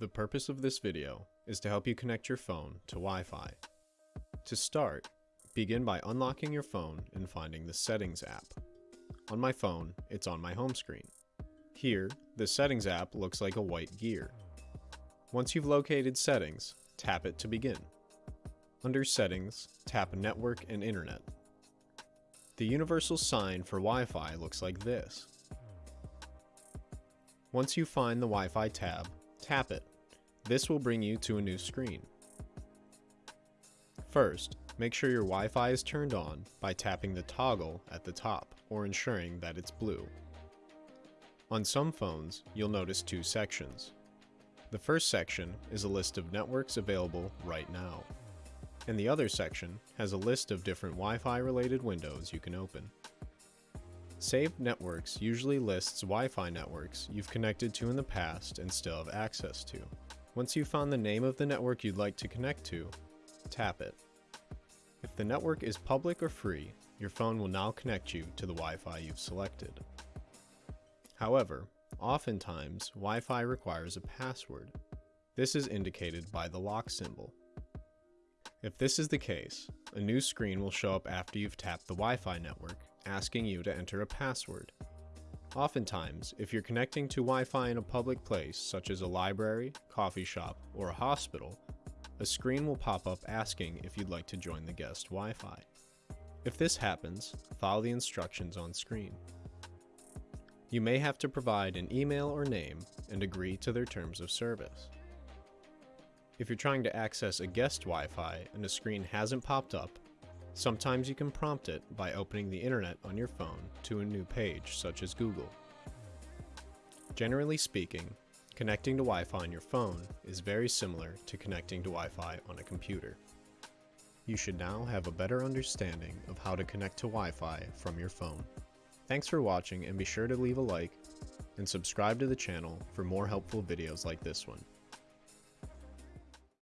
The purpose of this video is to help you connect your phone to Wi-Fi. To start, begin by unlocking your phone and finding the Settings app. On my phone, it's on my home screen. Here, the Settings app looks like a white gear. Once you've located Settings, tap it to begin. Under Settings, tap Network and Internet. The universal sign for Wi-Fi looks like this. Once you find the Wi-Fi tab, tap it. This will bring you to a new screen. First, make sure your Wi-Fi is turned on by tapping the toggle at the top or ensuring that it's blue. On some phones, you'll notice two sections. The first section is a list of networks available right now, and the other section has a list of different Wi-Fi related windows you can open. Saved Networks usually lists Wi-Fi networks you've connected to in the past and still have access to. Once you've found the name of the network you'd like to connect to, tap it. If the network is public or free, your phone will now connect you to the Wi-Fi you've selected. However, oftentimes Wi-Fi requires a password. This is indicated by the lock symbol. If this is the case, a new screen will show up after you've tapped the Wi-Fi network, asking you to enter a password. Oftentimes, if you're connecting to Wi-Fi in a public place, such as a library, coffee shop, or a hospital, a screen will pop up asking if you'd like to join the guest Wi-Fi. If this happens, follow the instructions on screen. You may have to provide an email or name and agree to their terms of service. If you're trying to access a guest Wi-Fi and a screen hasn't popped up, sometimes you can prompt it by opening the internet on your phone to a new page such as Google. Generally speaking, connecting to Wi-Fi on your phone is very similar to connecting to Wi-Fi on a computer. You should now have a better understanding of how to connect to Wi-Fi from your phone. Thanks for watching and be sure to leave a like and subscribe to the channel for more helpful videos like this one.